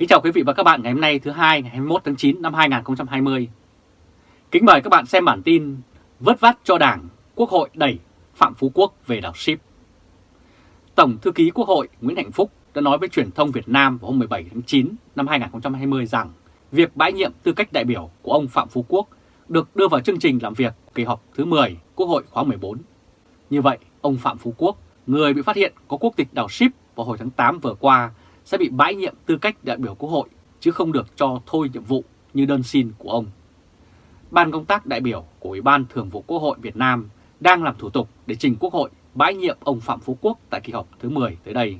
Kính chào quý vị và các bạn ngày hôm nay thứ hai ngày 21 tháng 9 năm 2020. Kính mời các bạn xem bản tin vớt vát cho Đảng, Quốc hội đẩy Phạm Phú Quốc về đảo ship. Tổng thư ký Quốc hội Nguyễn Hạnh Phúc đã nói với truyền thông Việt Nam vào hôm 17 tháng 9 năm 2020 rằng việc bãi nhiệm tư cách đại biểu của ông Phạm Phú Quốc được đưa vào chương trình làm việc kỳ họp thứ 10 Quốc hội khóa 14. Như vậy, ông Phạm Phú Quốc, người bị phát hiện có quốc tịch đảo ship vào hồi tháng 8 vừa qua, sẽ bị bãi nhiệm tư cách đại biểu Quốc hội chứ không được cho thôi nhiệm vụ như đơn xin của ông. Ban công tác đại biểu của Ủy ban Thường vụ Quốc hội Việt Nam đang làm thủ tục để trình Quốc hội bãi nhiệm ông Phạm Phú Quốc tại kỳ họp thứ 10 tới đây.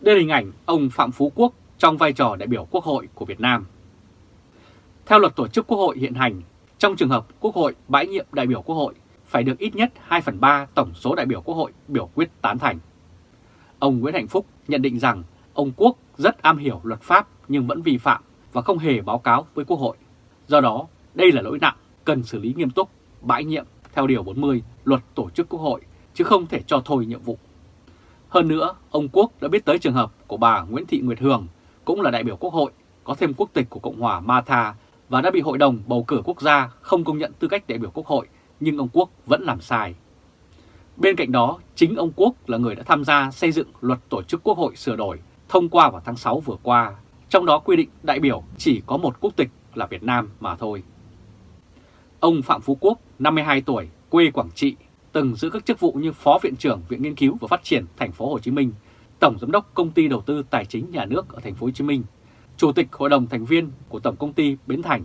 Đây là hình ảnh ông Phạm Phú Quốc trong vai trò đại biểu Quốc hội của Việt Nam. Theo luật tổ chức Quốc hội hiện hành, trong trường hợp Quốc hội bãi nhiệm đại biểu Quốc hội phải được ít nhất 2 phần 3 tổng số đại biểu Quốc hội biểu quyết tán thành. Ông Nguyễn Hạnh Phúc nhận định rằng ông Quốc rất am hiểu luật pháp nhưng vẫn vi phạm và không hề báo cáo với Quốc hội. Do đó, đây là lỗi nặng, cần xử lý nghiêm túc, bãi nhiệm theo Điều 40 Luật Tổ chức Quốc hội, chứ không thể cho thôi nhiệm vụ. Hơn nữa, ông Quốc đã biết tới trường hợp của bà Nguyễn Thị Nguyệt Hường, cũng là đại biểu Quốc hội, có thêm quốc tịch của Cộng hòa Matha và đã bị Hội đồng Bầu cử Quốc gia không công nhận tư cách đại biểu Quốc hội, nhưng ông Quốc vẫn làm sai. Bên cạnh đó, chính ông Quốc là người đã tham gia xây dựng luật tổ chức Quốc hội sửa đổi thông qua vào tháng 6 vừa qua, trong đó quy định đại biểu chỉ có một quốc tịch là Việt Nam mà thôi. Ông Phạm Phú Quốc, 52 tuổi, quê Quảng Trị, từng giữ các chức vụ như Phó Viện trưởng Viện Nghiên cứu và Phát triển Thành phố Hồ Chí Minh, Tổng Giám đốc Công ty Đầu tư Tài chính Nhà nước ở Thành phố Hồ Chí Minh, Chủ tịch Hội đồng thành viên của Tổng Công ty Bến Thành.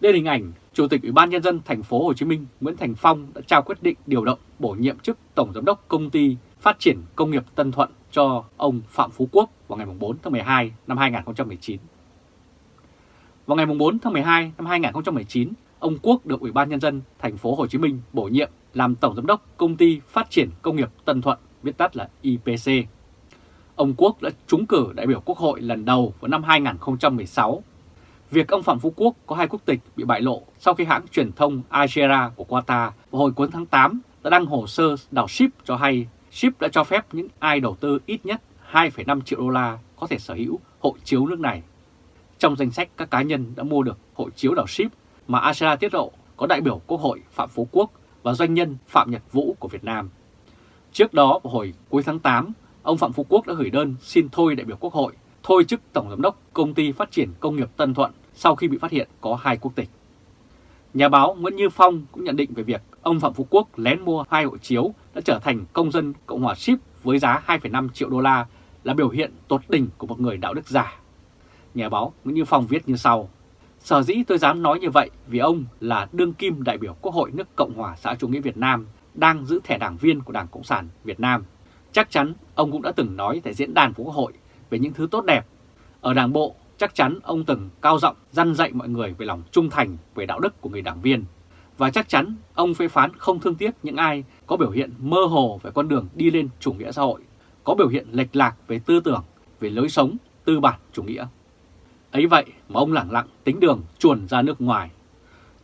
Đây là hình ảnh Chủ tịch Ủy ban nhân dân thành phố Hồ Chí Minh Nguyễn Thành Phong đã trao quyết định điều động bổ nhiệm chức Tổng giám đốc Công ty Phát triển Công nghiệp Tân Thuận cho ông Phạm Phú Quốc vào ngày 4 tháng 12 năm 2019. Vào ngày 4 tháng 12 năm 2019, ông Quốc được Ủy ban nhân dân thành phố Hồ Chí Minh bổ nhiệm làm Tổng giám đốc Công ty Phát triển Công nghiệp Tân Thuận, viết tắt là IPC. Ông Quốc đã trúng cử đại biểu Quốc hội lần đầu vào năm 2016 Việc ông Phạm Phú Quốc có hai quốc tịch bị bại lộ sau khi hãng truyền thông Al của Qatar vào hồi cuối tháng 8 đã đăng hồ sơ đảo ship cho hay ship đã cho phép những ai đầu tư ít nhất 2,5 triệu đô la có thể sở hữu hộ chiếu nước này. Trong danh sách các cá nhân đã mua được hộ chiếu đảo ship mà Al tiết lộ có đại biểu Quốc hội Phạm Phú Quốc và doanh nhân Phạm Nhật Vũ của Việt Nam. Trước đó vào hồi cuối tháng 8, ông Phạm Phú Quốc đã gửi đơn xin thôi đại biểu Quốc hội thôi chức Tổng Giám đốc Công ty Phát triển Công nghiệp Tân Thuận sau khi bị phát hiện có hai quốc tịch. Nhà báo Nguyễn Như Phong cũng nhận định về việc ông Phạm Phú Quốc lén mua hai hộ chiếu đã trở thành công dân Cộng hòa Ship với giá 2,5 triệu đô la là biểu hiện tột đỉnh của một người đạo đức giả. Nhà báo Nguyễn Như Phong viết như sau. Sở dĩ tôi dám nói như vậy vì ông là đương kim đại biểu Quốc hội nước Cộng hòa xã chủ nghĩa Việt Nam đang giữ thẻ đảng viên của Đảng Cộng sản Việt Nam. Chắc chắn ông cũng đã từng nói tại diễn đàn của Quốc hội về những thứ tốt đẹp. Ở Đảng Bộ, chắc chắn ông từng cao giọng răn dạy mọi người về lòng trung thành, về đạo đức của người đảng viên. Và chắc chắn ông phê phán không thương tiếc những ai có biểu hiện mơ hồ về con đường đi lên chủ nghĩa xã hội, có biểu hiện lệch lạc về tư tưởng, về lối sống, tư bản chủ nghĩa. Ấy vậy mà ông lẳng lặng tính đường chuồn ra nước ngoài.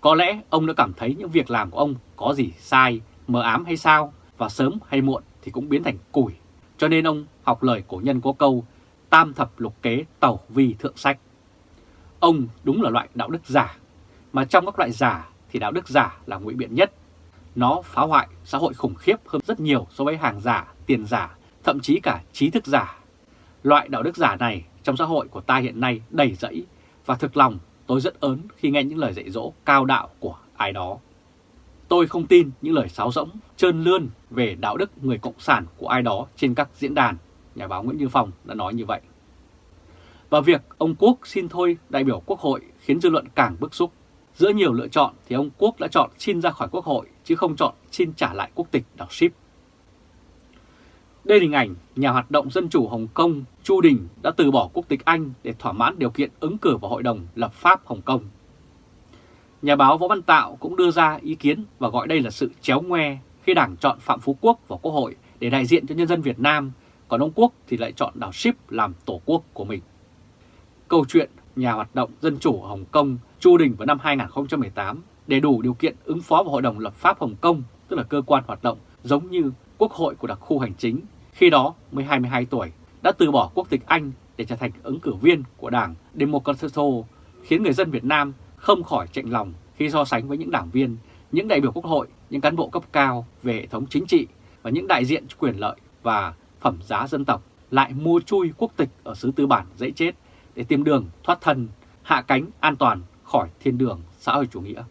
Có lẽ ông đã cảm thấy những việc làm của ông có gì sai, mờ ám hay sao, và sớm hay muộn thì cũng biến thành củi. Cho nên ông học lời cổ nhân có câu tam thập lục kế tàu vi thượng sách. Ông đúng là loại đạo đức giả, mà trong các loại giả thì đạo đức giả là ngụy biện nhất. Nó phá hoại xã hội khủng khiếp hơn rất nhiều so với hàng giả, tiền giả, thậm chí cả trí thức giả. Loại đạo đức giả này trong xã hội của ta hiện nay đầy rẫy và thực lòng tôi rất ớn khi nghe những lời dạy dỗ cao đạo của ai đó. Tôi không tin những lời sáo rỗng, trơn lươn về đạo đức người cộng sản của ai đó trên các diễn đàn nhà báo Nguyễn Như Phong đã nói như vậy. Và việc ông Quốc xin thôi đại biểu Quốc hội khiến dư luận càng bức xúc. Giữa nhiều lựa chọn thì ông Quốc đã chọn xin ra khỏi Quốc hội, chứ không chọn xin trả lại quốc tịch đảo ship. Đây là hình ảnh nhà hoạt động dân chủ Hồng Kông Chu Đình đã từ bỏ quốc tịch Anh để thỏa mãn điều kiện ứng cử vào Hội đồng lập pháp Hồng Kông. Nhà báo Võ Văn Tạo cũng đưa ra ý kiến và gọi đây là sự chéo ngoe khi Đảng chọn Phạm Phú Quốc vào Quốc hội để đại diện cho nhân dân Việt Nam còn ông Quốc thì lại chọn đảo Ship làm tổ quốc của mình. Câu chuyện nhà hoạt động Dân Chủ Hồng Kông Chu Đình vào năm 2018 để đủ điều kiện ứng phó vào Hội đồng Lập pháp Hồng Kông, tức là cơ quan hoạt động giống như Quốc hội của đặc khu hành chính, khi đó mới 22 tuổi, đã từ bỏ quốc tịch Anh để trở thành ứng cử viên của Đảng Democrato, khiến người dân Việt Nam không khỏi chạnh lòng khi so sánh với những đảng viên, những đại biểu quốc hội, những cán bộ cấp cao về hệ thống chính trị và những đại diện quyền lợi và phẩm giá dân tộc lại mua chui quốc tịch ở xứ tư bản dễ chết để tìm đường thoát thân, hạ cánh an toàn khỏi thiên đường xã hội chủ nghĩa.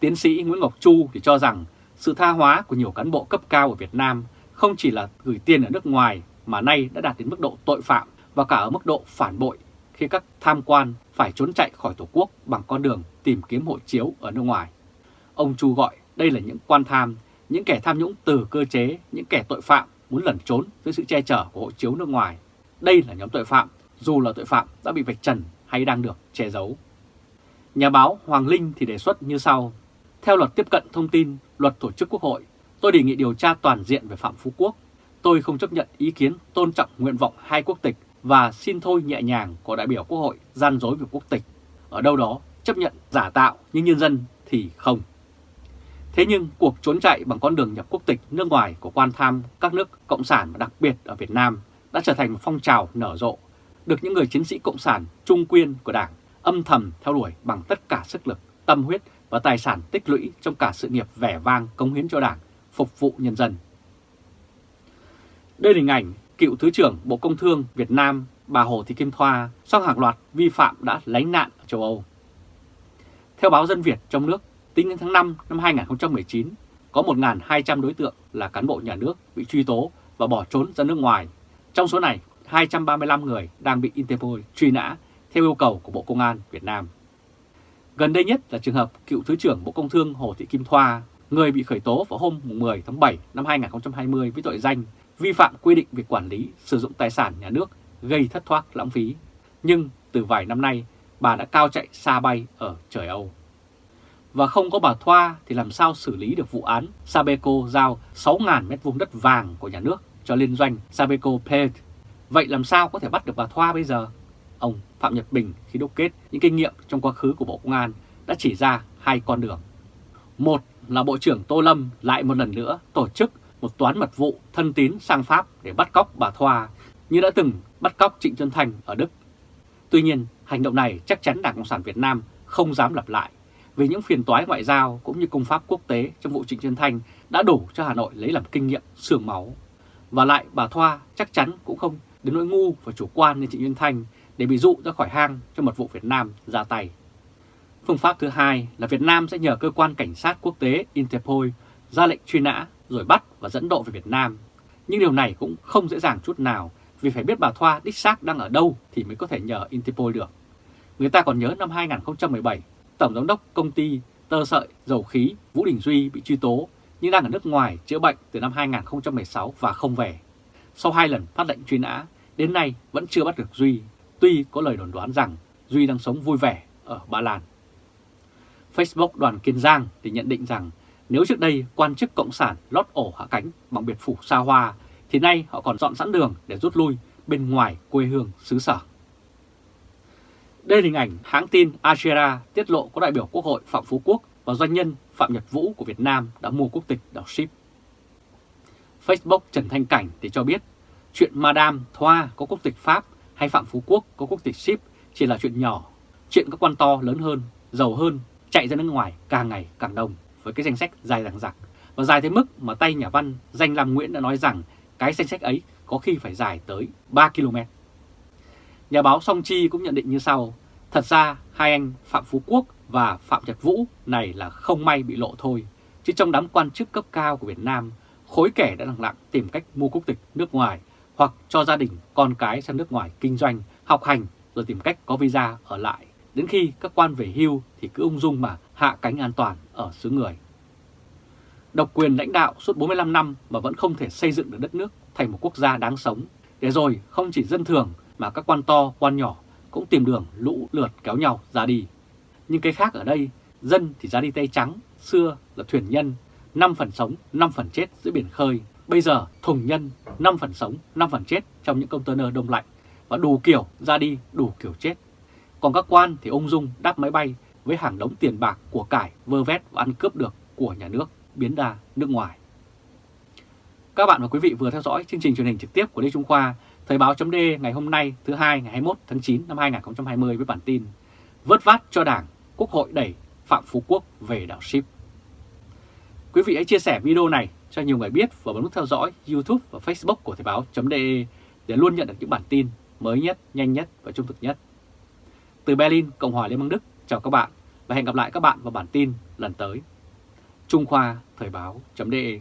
Tiến sĩ Nguyễn Ngọc Chu thì cho rằng sự tha hóa của nhiều cán bộ cấp cao ở Việt Nam không chỉ là gửi tiền ở nước ngoài mà nay đã đạt đến mức độ tội phạm và cả ở mức độ phản bội khi các tham quan phải trốn chạy khỏi Tổ quốc bằng con đường tìm kiếm hộ chiếu ở nước ngoài. Ông Chu gọi đây là những quan tham, những kẻ tham nhũng từ cơ chế, những kẻ tội phạm muốn lẩn trốn dưới sự che chở của hộ chiếu nước ngoài. Đây là nhóm tội phạm, dù là tội phạm đã bị vạch trần hay đang được che giấu. Nhà báo Hoàng Linh thì đề xuất như sau. Theo luật tiếp cận thông tin, luật tổ chức quốc hội, tôi đề nghị điều tra toàn diện về Phạm Phú Quốc. Tôi không chấp nhận ý kiến tôn trọng nguyện vọng hai quốc tịch và xin thôi nhẹ nhàng của đại biểu quốc hội gian dối về quốc tịch. Ở đâu đó chấp nhận giả tạo nhưng nhân dân thì không. Thế nhưng cuộc trốn chạy bằng con đường nhập quốc tịch nước ngoài của quan tham các nước Cộng sản và đặc biệt ở Việt Nam đã trở thành một phong trào nở rộ, được những người chiến sĩ Cộng sản trung quyên của Đảng âm thầm theo đuổi bằng tất cả sức lực, tâm huyết và tài sản tích lũy trong cả sự nghiệp vẻ vang cống hiến cho Đảng, phục vụ nhân dân. Đây là hình ảnh cựu Thứ trưởng Bộ Công Thương Việt Nam bà Hồ Thị Kim Thoa sau hàng loạt vi phạm đã lánh nạn ở châu Âu. Theo báo Dân Việt trong nước, tính đến tháng 5 năm 2019, có 1.200 đối tượng là cán bộ nhà nước bị truy tố và bỏ trốn ra nước ngoài. Trong số này, 235 người đang bị Interpol truy nã theo yêu cầu của Bộ Công an Việt Nam. Gần đây nhất là trường hợp cựu Thứ trưởng Bộ Công Thương Hồ Thị Kim Thoa, người bị khởi tố vào hôm 10 tháng 7 năm 2020 với tội danh vi phạm quy định về quản lý sử dụng tài sản nhà nước gây thất thoát lãng phí. Nhưng từ vài năm nay, bà đã cao chạy xa bay ở trời Âu. Và không có bà Thoa thì làm sao xử lý được vụ án Sabeco giao 6.000 m2 đất vàng của nhà nước cho liên doanh Sabeco Pay. Vậy làm sao có thể bắt được bà Thoa bây giờ? Ông Phạm Nhật Bình khi đúc kết những kinh nghiệm trong quá khứ của Bộ Công an đã chỉ ra hai con đường. Một là Bộ trưởng Tô Lâm lại một lần nữa tổ chức một toán mật vụ thân tín sang Pháp để bắt cóc bà Thoa như đã từng bắt cóc Trịnh Xuân thành ở Đức. Tuy nhiên, hành động này chắc chắn Đảng Cộng sản Việt Nam không dám lặp lại về những phiền toái ngoại giao cũng như công pháp quốc tế trong vụ Trịnh Xuân Thanh đã đủ cho Hà Nội lấy làm kinh nghiệm sương máu. Và lại bà Thoa chắc chắn cũng không đến nỗi ngu và chủ quan như Trịnh Xuân Thanh để bị dụ ra khỏi hang cho mật vụ Việt Nam ra tay. Phương pháp thứ hai là Việt Nam sẽ nhờ cơ quan cảnh sát quốc tế Interpol ra lệnh truy nã rồi bắt và dẫn độ về Việt Nam. Nhưng điều này cũng không dễ dàng chút nào vì phải biết bà Thoa đích xác đang ở đâu thì mới có thể nhờ Interpol được. Người ta còn nhớ năm 2017, Tổng Giám đốc Công ty Tơ Sợi Dầu Khí Vũ Đình Duy bị truy tố nhưng đang ở nước ngoài chữa bệnh từ năm 2016 và không về. Sau hai lần phát lệnh truy nã, đến nay vẫn chưa bắt được Duy, tuy có lời đồn đoán rằng Duy đang sống vui vẻ ở Ba Lan. Facebook đoàn Kiên Giang thì nhận định rằng nếu trước đây quan chức Cộng sản lót ổ hạ cánh bằng biệt phủ xa hoa, thì nay họ còn dọn sẵn đường để rút lui bên ngoài quê hương xứ sở. Đây là hình ảnh hãng tin Asia tiết lộ có đại biểu Quốc hội Phạm Phú Quốc và doanh nhân Phạm Nhật Vũ của Việt Nam đã mua quốc tịch đảo Ship. Facebook Trần Thanh Cảnh thì cho biết chuyện Madame Thoa có quốc tịch Pháp hay Phạm Phú Quốc có quốc tịch Ship chỉ là chuyện nhỏ. Chuyện các quan to lớn hơn, giàu hơn, chạy ra nước ngoài càng ngày càng đông với cái danh sách dài dằng dặc và dài tới mức mà tay nhà văn Danh Lam Nguyễn đã nói rằng cái danh sách ấy có khi phải dài tới 3 km. Nhà báo Song Chi cũng nhận định như sau, thật ra hai anh Phạm Phú Quốc và Phạm Nhật Vũ này là không may bị lộ thôi, chứ trong đám quan chức cấp cao của Việt Nam, khối kẻ đã lặng lặng tìm cách mua quốc tịch nước ngoài hoặc cho gia đình con cái sang nước ngoài kinh doanh, học hành rồi tìm cách có visa ở lại. Đến khi các quan về hưu thì cứ ung dung mà hạ cánh an toàn ở xứ người. Độc quyền lãnh đạo suốt 45 năm mà vẫn không thể xây dựng được đất nước thành một quốc gia đáng sống. Để rồi không chỉ dân thường mà các quan to, quan nhỏ cũng tìm đường lũ lượt kéo nhau ra đi. Nhưng cái khác ở đây, dân thì ra đi tay trắng, xưa là thuyền nhân, 5 phần sống, 5 phần chết giữa biển khơi. Bây giờ thùng nhân, 5 phần sống, 5 phần chết trong những container đông lạnh và đủ kiểu ra đi, đủ kiểu chết. Còn các quan thì ung dung đáp máy bay với hàng đống tiền bạc của cải vơ vét và ăn cướp được của nhà nước biến đa nước ngoài. Các bạn và quý vị vừa theo dõi chương trình truyền hình trực tiếp của Lê Trung Khoa, Thời báo chấm ngày hôm nay thứ hai ngày 21 tháng 9 năm 2020 với bản tin Vớt vát cho Đảng, Quốc hội đẩy Phạm Phú Quốc về đảo Ship. Quý vị hãy chia sẻ video này cho nhiều người biết và bấm nút theo dõi YouTube và Facebook của Thời báo.de để luôn nhận được những bản tin mới nhất, nhanh nhất và trung thực nhất. Từ Berlin, Cộng hòa Liên bang Đức, chào các bạn và hẹn gặp lại các bạn vào bản tin lần tới. Trung Khoa Thời báo.de